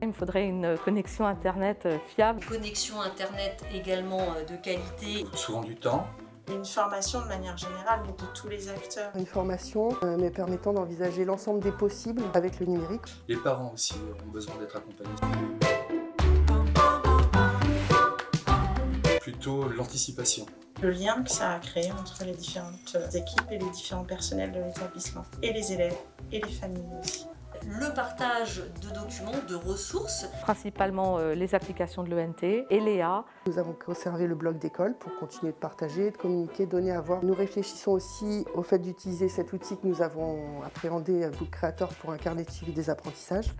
Il me faudrait une connexion Internet euh, fiable. Connexion Internet également euh, de qualité. Souvent du temps. Une formation de manière générale de tous les acteurs. Une formation euh, me permettant d'envisager l'ensemble des possibles avec le numérique. Les parents aussi ont besoin d'être accompagnés. Plutôt l'anticipation. Le lien que ça a créé entre les différentes équipes et les différents personnels de l'établissement. Et les élèves et les familles aussi le partage de documents, de ressources. Principalement euh, les applications de l'ENT et l'EA. Nous avons conservé le blog d'école pour continuer de partager, de communiquer, de donner à voir. Nous réfléchissons aussi au fait d'utiliser cet outil que nous avons appréhendé à Book Creator pour un carnet de suivi des apprentissages.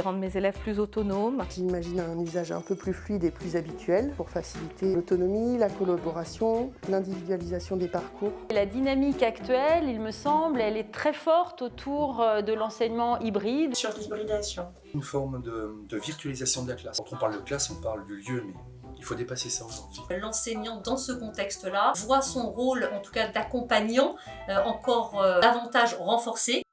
Rendre mes élèves plus autonomes. J'imagine un usage un peu plus fluide et plus habituel pour faciliter l'autonomie, la collaboration, l'individualisation des parcours. La dynamique actuelle, il me semble, elle est très forte autour euh, de l'enseignement hybride. Sur l'hybridation. Une forme de, de virtualisation de la classe. Quand on parle de classe, on parle du lieu, mais il faut dépasser ça aujourd'hui. L'enseignant, dans ce contexte-là, voit son rôle, en tout cas d'accompagnant, euh, encore euh, davantage renforcé.